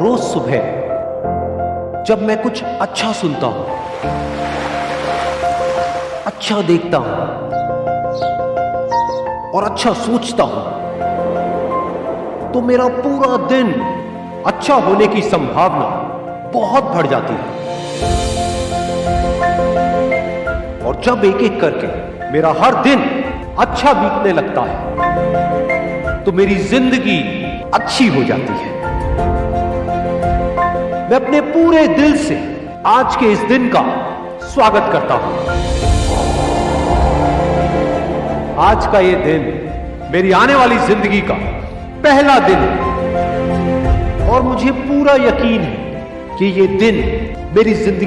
रोज सुबह जब मैं कुछ अच्छा सुनता हूँ अच्छा देखता हूँ और अच्छा सोचता हूँ तो मेरा पूरा दिन अच्छा होने की संभावना बहुत बढ़ जाती है। और जब एक एक करके मेरा हर दिन अच्छा बीतने लगता है तो मेरी ज़िंदगी अच्छी हो जाती है। मैं अपने पूरे दिल से आज के इस दिन का स्वागत करता हूँ। आज का ये दिन मेरी आने वाली ज़िंदगी का पहला दिन है। और मुझे पूरा यकीन है कि ये दिन मेरी ज़िंदगी